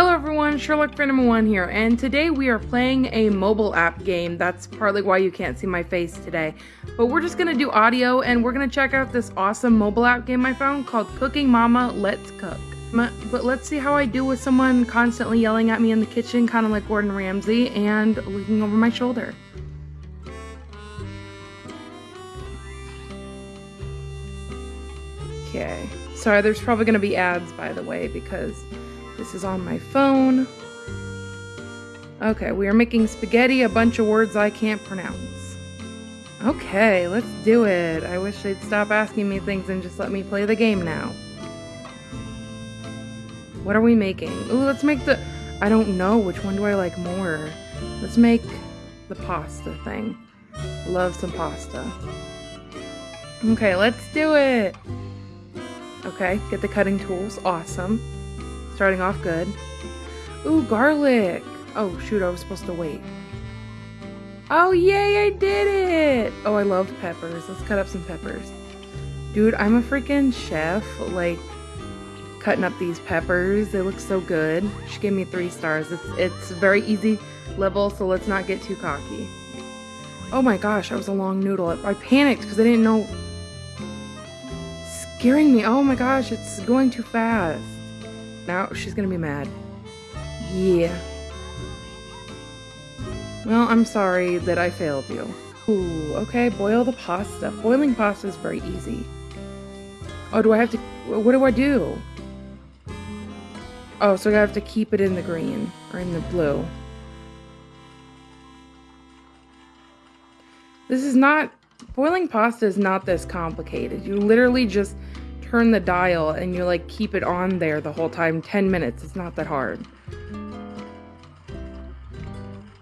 Hello everyone, Sherlock Phantom 1 here, and today we are playing a mobile app game. That's partly why you can't see my face today. But we're just gonna do audio, and we're gonna check out this awesome mobile app game I found called Cooking Mama Let's Cook. But let's see how I do with someone constantly yelling at me in the kitchen, kind of like Gordon Ramsay, and looking over my shoulder. Okay. Sorry, there's probably to be ads, by the way, because this is on my phone. Okay, we are making spaghetti, a bunch of words I can't pronounce. Okay, let's do it. I wish they'd stop asking me things and just let me play the game now. What are we making? Ooh, let's make the... I don't know. Which one do I like more? Let's make the pasta thing. Love some pasta. Okay, let's do it. Okay, get the cutting tools. Awesome. Starting off good. Ooh, garlic. Oh, shoot, I was supposed to wait. Oh, yay, I did it! Oh, I love peppers. Let's cut up some peppers. Dude, I'm a freaking chef. Like, cutting up these peppers. They look so good. She gave me three stars. It's, it's very easy level, so let's not get too cocky. Oh my gosh, that was a long noodle. I panicked because I didn't know scaring me. Oh my gosh, it's going too fast. Now she's gonna be mad. Yeah. Well, I'm sorry that I failed you. Ooh, okay, boil the pasta. Boiling pasta is very easy. Oh, do I have to... What do I do? Oh, so I have to keep it in the green. Or in the blue. This is not... Boiling pasta is not this complicated. You literally just turn the dial and you like keep it on there the whole time 10 minutes it's not that hard.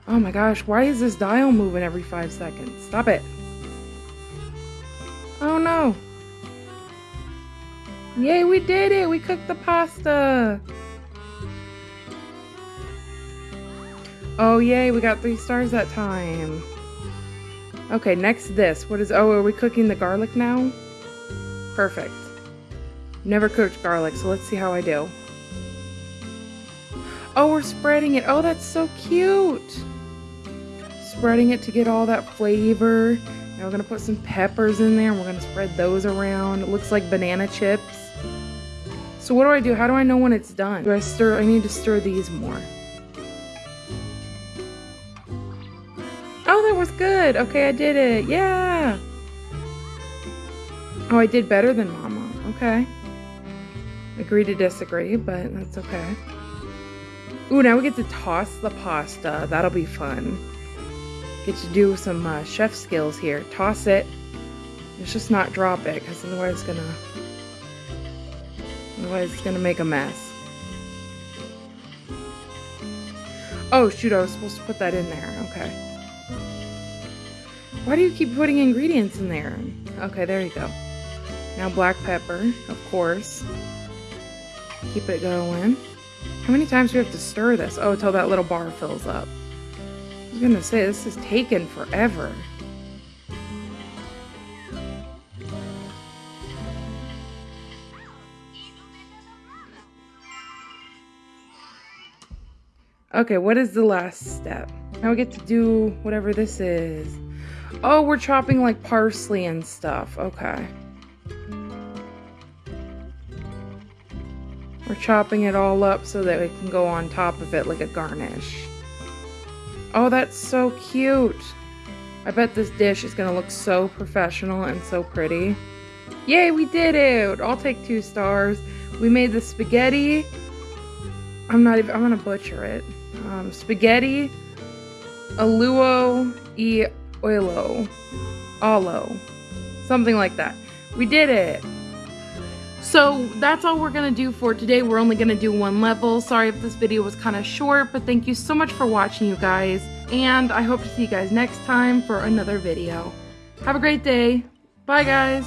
Oh my gosh why is this dial moving every five seconds? Stop it. Oh no. Yay we did it we cooked the pasta. Oh yay we got three stars that time. Okay next this. What is oh are we cooking the garlic now? Perfect Never cooked garlic, so let's see how I do. Oh, we're spreading it. Oh, that's so cute. Spreading it to get all that flavor. Now we're to put some peppers in there and we're to spread those around. It looks like banana chips. So what do I do? How do I know when it's done? Do I stir? I need to stir these more. Oh, that was good. Okay, I did it. Yeah. Oh, I did better than Mama. Okay. Agree to disagree, but that's okay. Ooh, now we get to toss the pasta. That'll be fun. Get to do some uh, chef skills here. Toss it. Let's just not drop it, because otherwise it's gonna... Otherwise it's gonna make a mess. Oh, shoot, I was supposed to put that in there. Okay. Why do you keep putting ingredients in there? Okay, there you go. Now black pepper, of course. Keep it going. How many times do we have to stir this? Oh, until that little bar fills up. I was gonna say, this is taking forever. Okay, what is the last step? Now we get to do whatever this is. Oh, we're chopping like parsley and stuff. Okay. We're chopping it all up so that we can go on top of it like a garnish. Oh, that's so cute. I bet this dish is going to look so professional and so pretty. Yay, we did it! I'll take two stars. We made the spaghetti. I'm not even, I'm going to butcher it. Um, spaghetti aluo e oilo. Alo. Something like that. We did it! So that's all we're going to do for today. We're only going to do one level. Sorry if this video was kind of short, but thank you so much for watching, you guys. And I hope to see you guys next time for another video. Have a great day. Bye, guys.